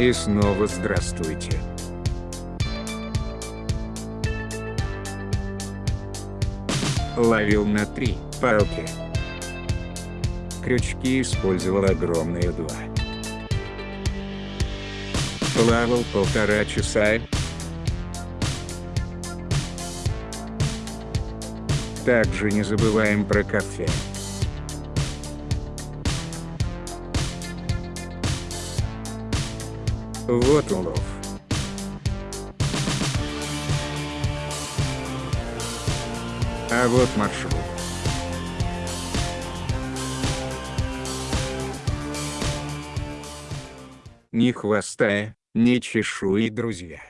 И снова здравствуйте. Ловил на три палки. Крючки использовал огромные два. Плавал полтора часа. Также не забываем про кафе. Вот улов. А вот маршрут. Ни хвоста, ни чешуи, друзья.